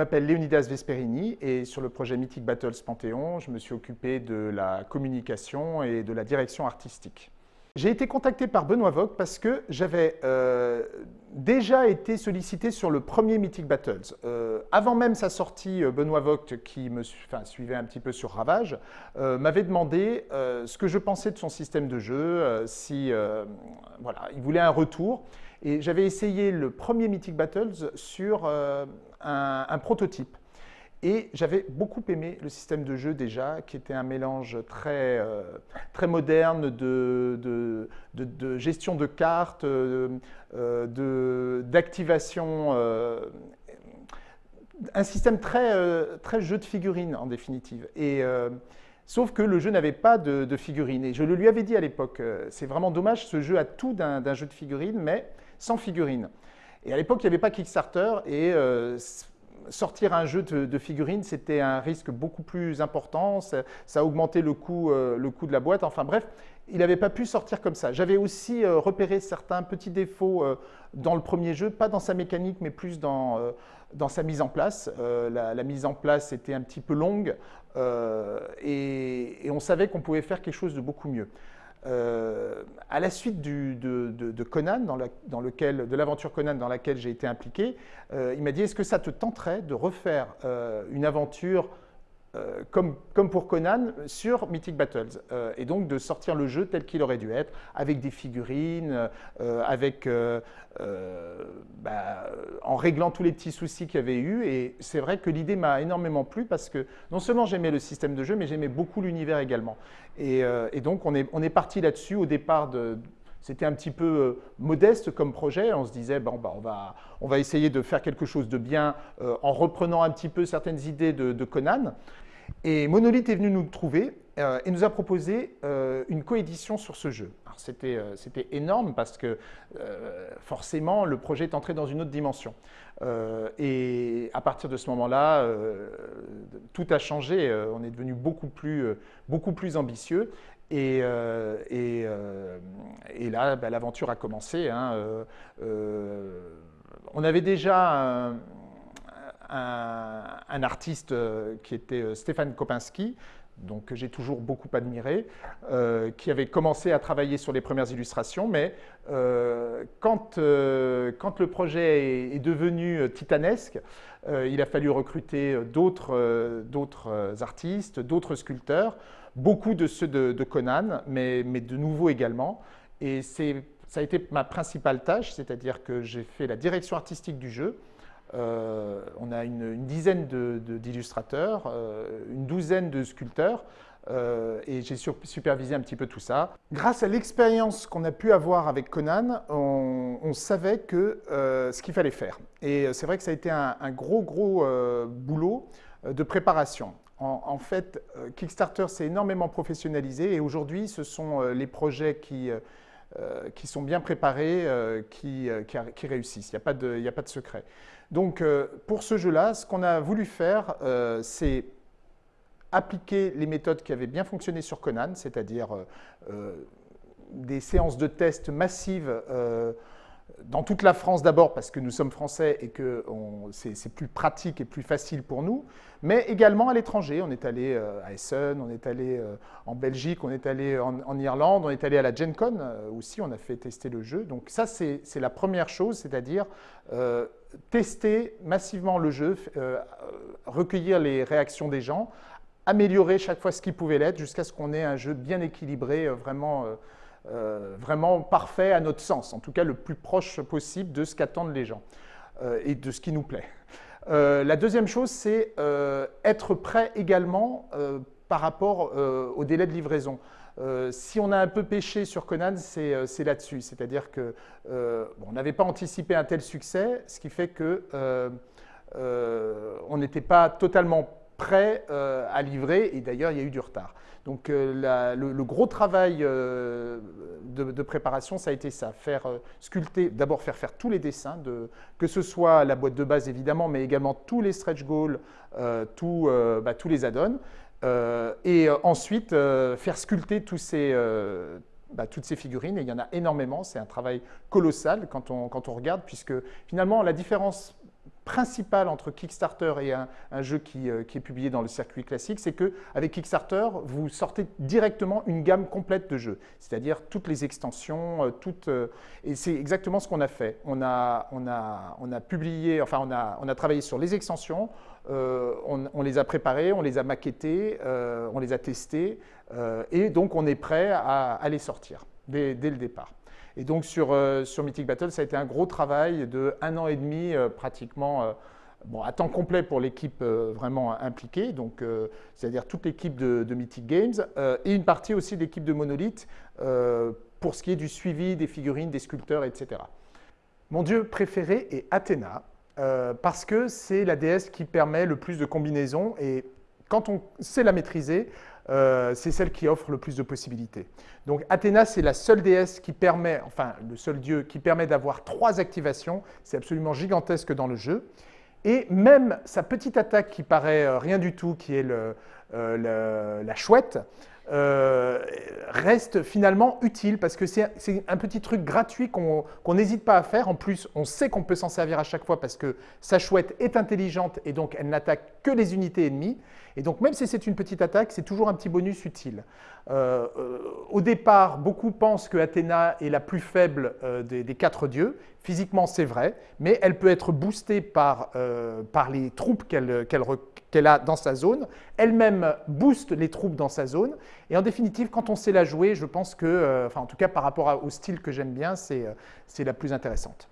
m'appelle Leonidas Vesperini et sur le projet Mythic Battles Panthéon, je me suis occupé de la communication et de la direction artistique. J'ai été contacté par Benoît Vogt parce que j'avais euh, déjà été sollicité sur le premier Mythic Battles. Euh, avant même sa sortie, euh, Benoît Vogt, qui me suivait un petit peu sur Ravage, m'avait demandé ce que je pensais de son système de jeu, si voilà, il voulait un retour. Et j'avais essayé le premier Mythic Battles sur un prototype. Et j'avais beaucoup aimé le système de jeu déjà, qui était un mélange très, euh, très moderne de, de, gestion de cartes, euh, d'activation, euh, un système très, très jeu de figurines en définitive. Et, sauf que le jeu n'avait pas de, figurines. Et je le lui avais dit à l'époque, c'est vraiment dommage, ce jeu a tout d'un jeu de figurines, mais sans figurines. Et à l'époque, il n'y avait pas Kickstarter et sortir un jeu de, figurines, c'était un risque beaucoup plus important, ça, a augmenté le coût, euh, le coût de la boîte, enfin bref, il n'avait pas pu sortir comme ça. J'avais aussi euh, repéré certains petits défauts euh, dans le premier jeu, pas dans sa mécanique, mais plus dans, sa mise en place. La, mise en place était un petit peu longue et on savait qu'on pouvait faire quelque chose de beaucoup mieux. Euh, à la suite de, Conan, dans, lequel, de l'aventure Conan dans laquelle j'ai été impliqué, euh, il m'a dit est-ce que ça te tenterait de refaire euh, une aventure euh, comme, pour Conan, sur Mythic Battles. Euh, et donc de sortir le jeu tel qu'il aurait dû être, avec des figurines, euh, avec, bah, en réglant tous les petits soucis qu'il y avait eu. Et c'est vrai que l'idée m'a énormément plu parce que non seulement j'aimais le système de jeu, mais j'aimais beaucoup l'univers également. Et, donc on est, on est parti là-dessus au départ de, c'était un petit peu modeste comme projet. On se disait, bon, bah, on, va, essayer de faire quelque chose de bien en reprenant un petit peu certaines idées de Conan. Et Monolith est venu nous trouver euh, et nous a proposé euh, une coédition sur ce jeu. Euh, c'était énorme parce que forcément, le projet est entré dans une autre dimension. et à partir de ce moment-là, tout a changé. on est devenu beaucoup plus, beaucoup plus ambitieux. Et, et, et là, bah, l'aventure a commencé. Hein, on avait déjà un, un, artiste euh, qui était euh, Stéphane Kopinski, donc que j'ai toujours beaucoup admiré, euh, qui avait commencé à travailler sur les premières illustrations, mais quand, quand, le projet est, devenu titanesque, il a fallu recruter d'autres artistes, d'autres sculpteurs, beaucoup de ceux de, Conan, mais, mais, de nouveaux également. Et ça a été ma principale tâche, c'est-à-dire que j'ai fait la direction artistique du jeu, euh, on a une, dizaine d'illustrateurs, euh, une douzaine de sculpteurs, euh, et j'ai supervisé un petit peu tout ça. Grâce à l'expérience qu'on a pu avoir avec Conan, on, savait ce qu'il fallait faire. Et c'est vrai que ça a été un, gros, gros boulot de préparation. En, fait, Kickstarter s'est énormément professionnalisé et aujourd'hui, ce sont les projets qui, qui sont bien préparés qui, qui, réussissent. Il n'y a, pas de secret. Donc, euh, pour ce jeu-là, ce qu'on a voulu faire, euh, c'est appliquer les méthodes qui avaient bien fonctionné sur Conan, c'est-à-dire euh, des séances de tests massives dans toute la France d'abord parce que nous sommes français et que c'est plus pratique et plus facile pour nous, mais également à l'étranger. On est allé euh, à Essen, on est allé euh, en Belgique, on est allé en, Irlande, on est allé à la Gen Con euh, aussi, on a fait tester le jeu. Donc ça, c'est la première chose, c'est-à-dire tester massivement le jeu, recueillir les réactions des gens, améliorer chaque fois ce qui pouvait l'être jusqu'à ce qu'on ait un jeu bien équilibré, vraiment euh, vraiment parfait à notre sens, en tout cas le plus proche possible de ce qu'attendent les gens euh, et de ce qui nous plaît. Euh, la deuxième chose, c'est être prêt également par rapport au délai de livraison. si on a un peu pêché sur Conan, c'est là-dessus. C'est-à-dire qu'on on n'avait pas anticipé un tel succès, ce qui fait qu'on n'était pas totalement prêt à livrer, et d'ailleurs, il y a eu du retard. Donc euh, le, gros travail euh, de, préparation, ça a été ça, faire euh, sculpter, d'abord faire faire tous les dessins, que ce soit la boîte de base évidemment, mais également tous les stretch goals, bah, tous les add-ons, et ensuite faire sculpter bah, toutes ces figurines, et il y en a énormément, c'est un travail colossal quand on regarde, puisque finalement la différence principale entre Kickstarter et un, jeu qui, qui, est publié dans le circuit classique, c'est qu'avec Kickstarter, vous sortez directement une gamme complète de jeux, c'est-à-dire toutes les extensions, toutes, et c'est exactement ce qu'on a fait. On a, on a, on a publié, enfin on a, on a travaillé sur les extensions, euh, on, les a préparés, on les a maquettés, euh, on les a testés, euh, et donc on est prêt à, les sortir dès, le départ. Et donc sur, sur, Mythic Battle, ça a été un gros travail de un an et demi pratiquement, bon, à temps complet pour l'équipe vraiment impliquée, donc c'est-à-dire toute l'équipe de, Mythic Games, et une partie aussi de l'équipe de Monolith pour ce qui est du suivi des figurines, des sculpteurs, etc. Mon dieu préféré est Athéna, euh, parce que c'est la déesse qui permet le plus de combinaisons et quand on sait la maîtriser, euh, c'est celle qui offre le plus de possibilités. Donc Athéna, c'est la seule déesse qui permet, enfin le seul dieu qui permet d'avoir trois activations. C'est absolument gigantesque dans le jeu. Et même sa petite attaque qui paraît euh, rien du tout, qui est la chouette, euh, reste finalement utile parce que c'est un petit truc gratuit qu'on n'hésite pas à faire. En plus, on sait qu'on peut s'en servir à chaque fois parce que sa chouette est intelligente et donc elle n'attaque que les unités ennemies. Et donc même si c'est une petite attaque, c'est toujours un petit bonus utile. Euh, euh, au départ, beaucoup pensent que Athéna est la plus faible des, quatre dieux. Physiquement, c'est vrai, mais elle peut être boostée par, par les troupes qu'elle qu qu'elle a dans sa zone. Elle-même booste les troupes dans sa zone. Et en définitive, quand on sait la jouer, je pense que, euh, enfin en tout cas par rapport au style que j'aime bien, c'est euh, la plus intéressante.